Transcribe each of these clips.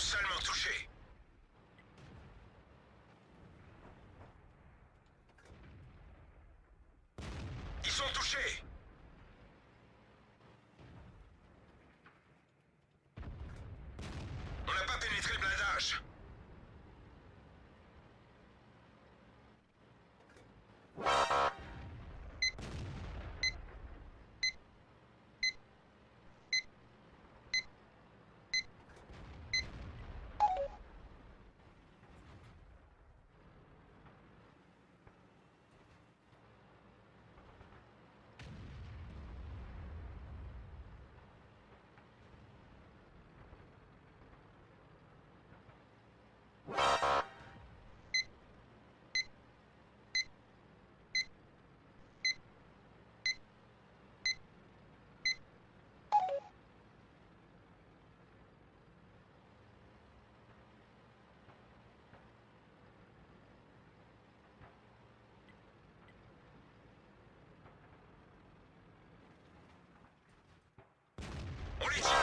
sont seulement Police!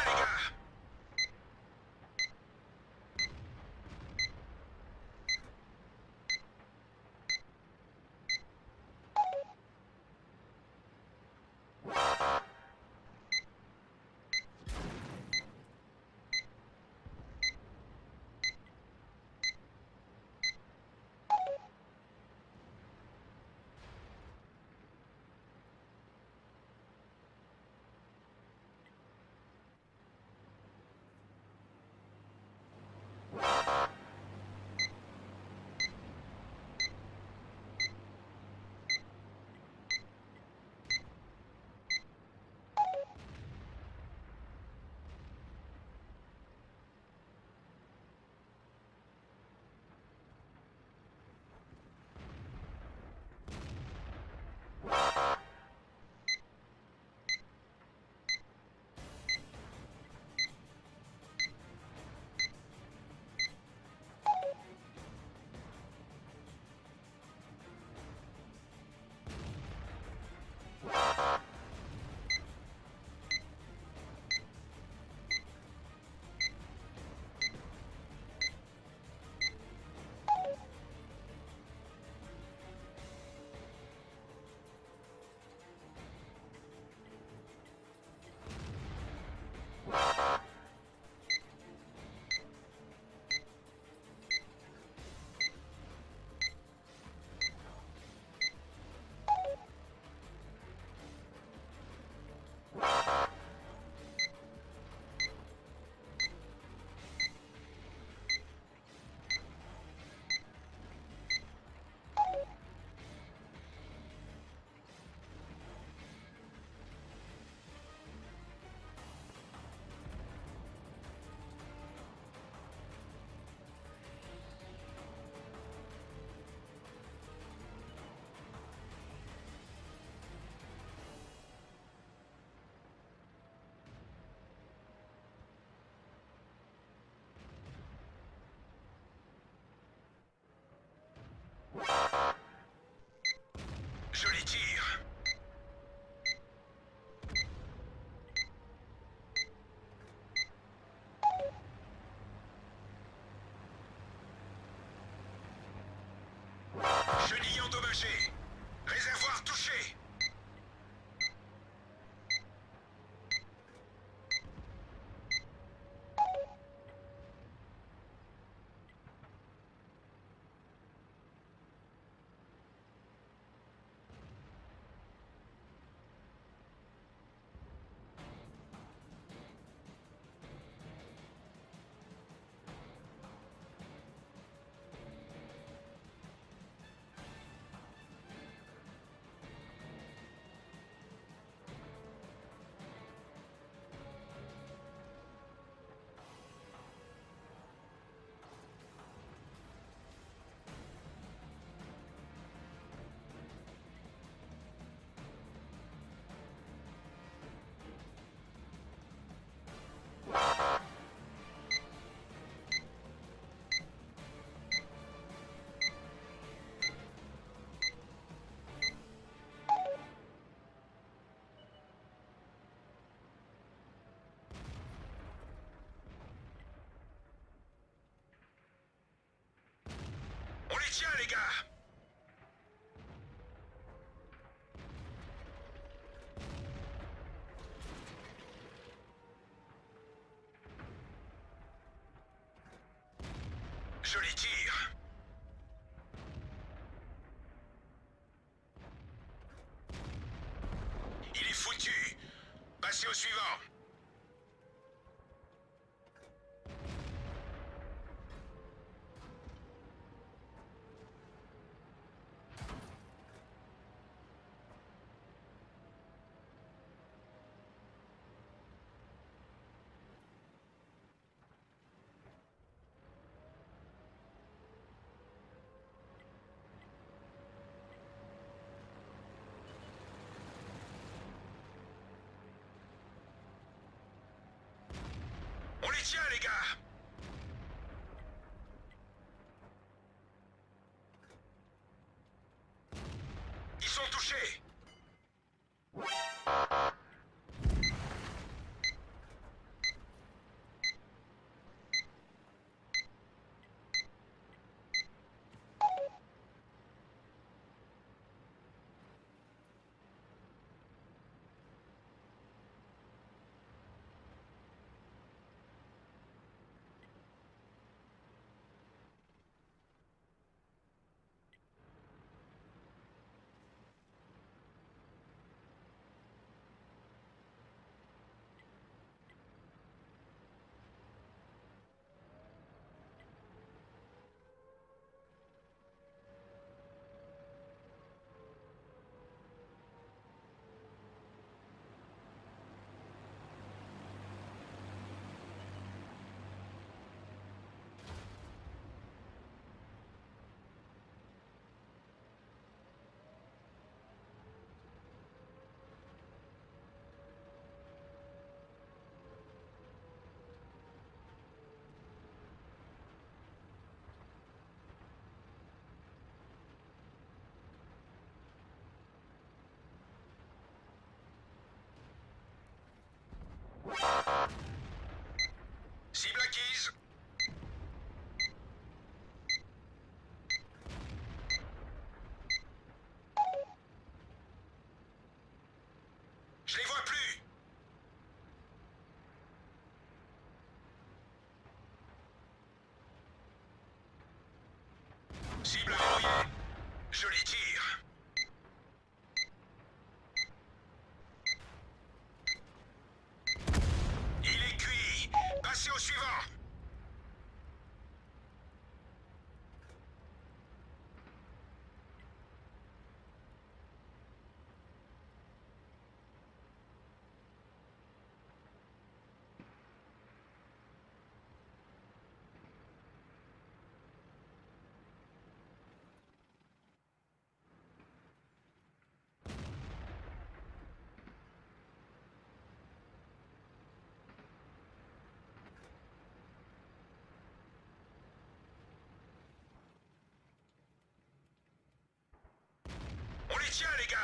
Les gars. Je les tire Chariga, Cible verrouillée Je les tire Начальника!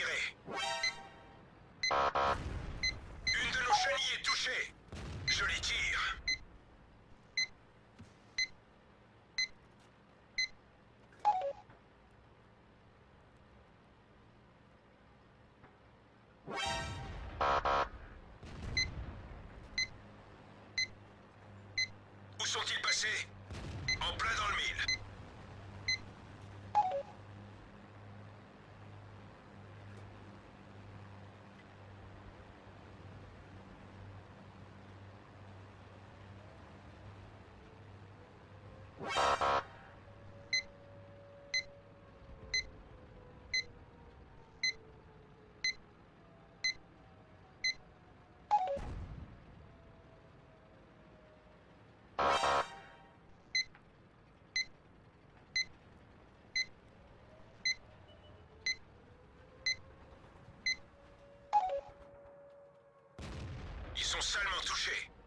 Une de nos chenilles est touchée. Joli tir. Où sont-ils passés? En plein dans le mille. Sont salement touchés.